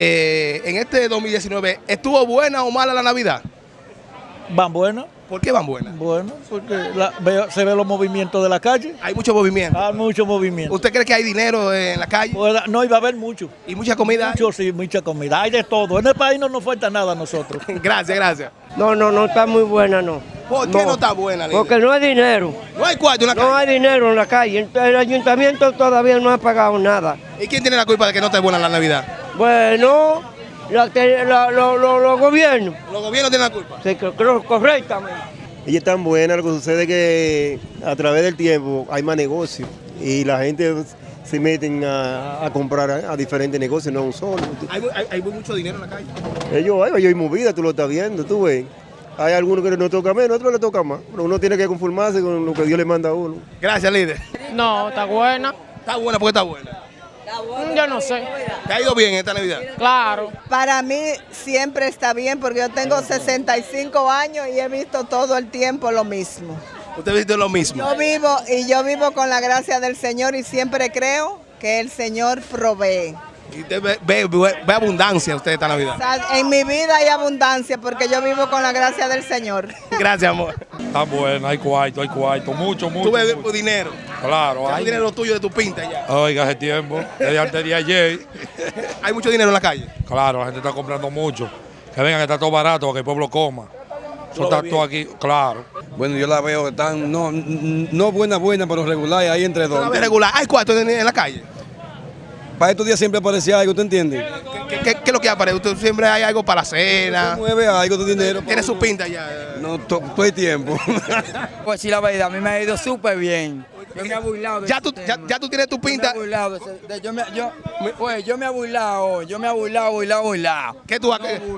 Eh, en este 2019, ¿estuvo buena o mala la Navidad? Van buenas, ¿Por qué van buenas? bueno, porque la- veo- se ve los movimientos de la calle. Hay mucho movimiento. Hay mucho movimiento. ¿Usted cree que hay dinero en la calle Pues, no iba a haber mucho. y mucha comida? Mucho, sí, mucha comida. Hay de todo. En el país no nos falta nada a nosotros. Gracias, gracias. No, no, no está muy buena, no. ¿Por qué no, está buena, líder? Porque no hay dinero. No hay cuarto en la No calle. hay dinero en la calle. El ayuntamiento todavía no ha pagado nada. ¿Y quién tiene la culpa de que no esté buena la Navidad? Bueno, la te- la- lo- lo- los gobiernos. Los gobiernos tienen la culpa. Sí, creo- creo correctamente. Ella es tan buena, lo que sucede es que a través del tiempo hay más negocios y la gente se meten a, a comprar a, a diferentes negocios, no a un solo. Hay, hay- hay mucho dinero en la calle. Ellos, hay, hay movida, tú lo estás viendo, tú ves. Hay algunos que no toca menos, otros le toca más. Pero uno tiene que conformarse con lo que Dios le manda a uno. Gracias, líder. No, está buena. Está buena porque está buena. Yo no sé. ¿Te ha ido bien esta Navidad? Claro. Para mí siempre está bien porque yo tengo 65 años y he visto todo el tiempo lo mismo. Usted dice lo mismo. Yo vivo y yo vivo con la gracia del Señor y siempre creo que el Señor provee. Y usted ve, ve- ve- ve abundancia usted esta O Navidad. sea, en mi vida hay abundancia porque yo vivo con la gracia del Señor. Gracias, amor. Está buena, hay cuarto, hay cuarto, mucho, mucho. Tú ves mucho. dinero. Claro, Hay dinero tuyo de tu pinta ya. Oiga, hace tiempo, desde antes de ayer, Hay mucho dinero en la calle. claro, la gente está comprando mucho. Que vengan, que está todo barato, para que el pueblo coma. Eso está todo aquí, claro. Bueno, yo la veo tan, no, no buena, buena, pero regular, ahí entre dos. regular. Hay cuarto en, en la calle. Para estos días siempre aparecía algo, ¿tú entiendes? ¿Qué, qué- qué es lo que aparece? Usted siempre hay algo para la cena. Mueve algo de dinero. Tiene su pinta ya. No, to- todo el tiempo. Pues sí, la verdad, a mí me ha ido súper bien. Yo me he burlado de Ya tú, ya, tú tienes tu Yo me pinta. he burlado yo me, yo, pues, yo me he burlado, yo me he burlado, burlado, burlado. ¿Qué tú,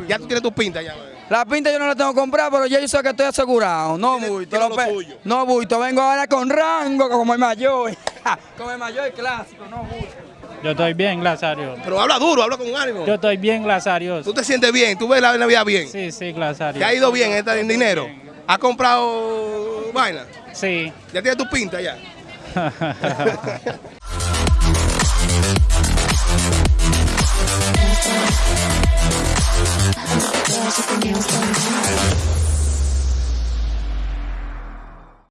ya tú tienes tu pinta ya. La pinta yo no la tengo que comprar, pero ya yo sé que estoy asegurado. No bulto, lo tuyo. no bulto. Vengo ahora con rango, como el mayor. como el mayor clásico, no bulto. Yo estoy bien, gracias a Dios. Pero habla duro, habla con ánimo. Yo estoy bien, gracias a Dios. Tú te sientes bien, tú ves la Navidad bien. Sí, sí, gracias a ¿Te ha ido bien en dinero? ¿Has comprado vaina? Sí. ¿Ya tienes tu pinta ya?